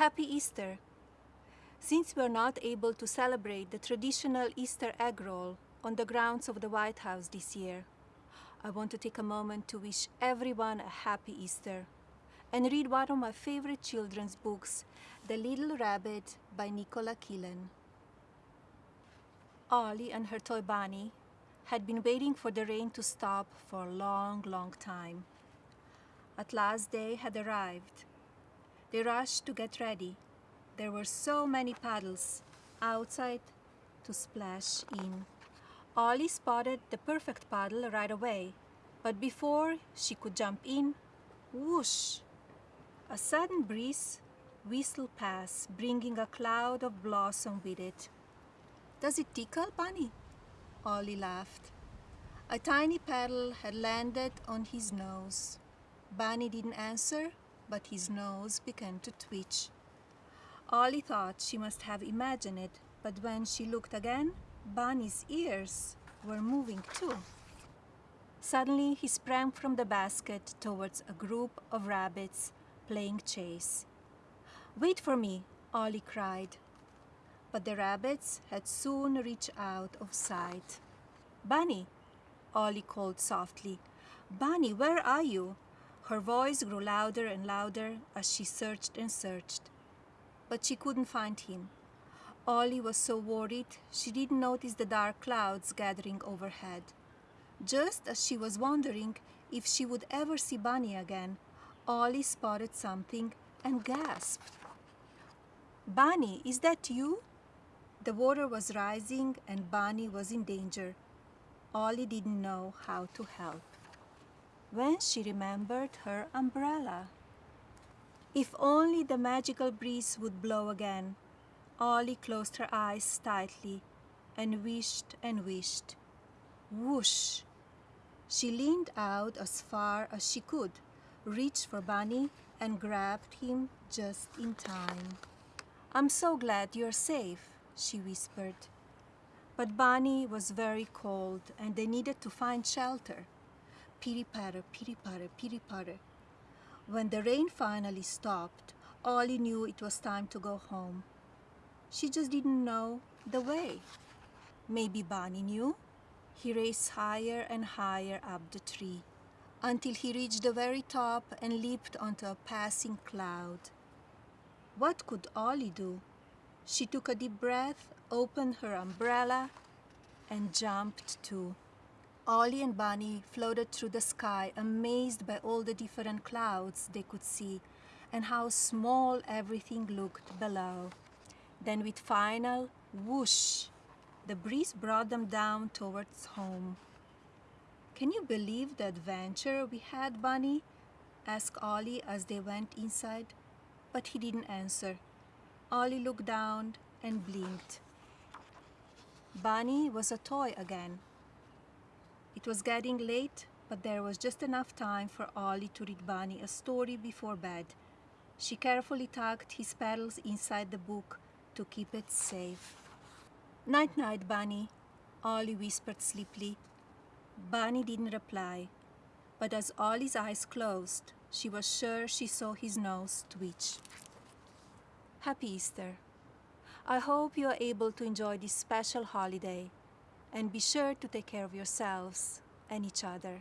Happy Easter! Since we are not able to celebrate the traditional Easter egg roll on the grounds of the White House this year, I want to take a moment to wish everyone a happy Easter and read one of my favorite children's books, The Little Rabbit by Nicola Killen. Ollie and her toy bunny had been waiting for the rain to stop for a long, long time. At last they had arrived. They rushed to get ready. There were so many paddles outside to splash in. Ollie spotted the perfect paddle right away, but before she could jump in, whoosh! A sudden breeze whistled past, bringing a cloud of blossom with it. Does it tickle, Bunny? Ollie laughed. A tiny petal had landed on his nose. Bunny didn't answer, but his nose began to twitch. Ollie thought she must have imagined it, but when she looked again, Bunny's ears were moving too. Suddenly, he sprang from the basket towards a group of rabbits playing chase. Wait for me, Ollie cried. But the rabbits had soon reached out of sight. Bunny, Ollie called softly. Bunny, where are you? Her voice grew louder and louder as she searched and searched. But she couldn't find him. Ollie was so worried she didn't notice the dark clouds gathering overhead. Just as she was wondering if she would ever see Bunny again, Ollie spotted something and gasped. Bunny, is that you? The water was rising and Bunny was in danger. Ollie didn't know how to help. When she remembered her umbrella. If only the magical breeze would blow again. Ollie closed her eyes tightly and wished and wished. Whoosh! She leaned out as far as she could, reached for Bunny, and grabbed him just in time. I'm so glad you're safe, she whispered. But Bunny was very cold and they needed to find shelter. Pitty patter, pitty patter, pitty patter. When the rain finally stopped, Ollie knew it was time to go home. She just didn't know the way. Maybe Bunny knew. He raced higher and higher up the tree until he reached the very top and leaped onto a passing cloud. What could Ollie do? She took a deep breath, opened her umbrella, and jumped too. Ollie and Bunny floated through the sky, amazed by all the different clouds they could see and how small everything looked below. Then with final whoosh, the breeze brought them down towards home. Can you believe the adventure we had, Bunny? asked Ollie as they went inside, but he didn't answer. Ollie looked down and blinked. Bunny was a toy again. It was getting late, but there was just enough time for Ollie to read Bunny a story before bed. She carefully tucked his petals inside the book to keep it safe. Night night, Bunny, Ollie whispered sleepily. Bunny didn't reply, but as Ollie's eyes closed, she was sure she saw his nose twitch. Happy Easter. I hope you are able to enjoy this special holiday and be sure to take care of yourselves and each other.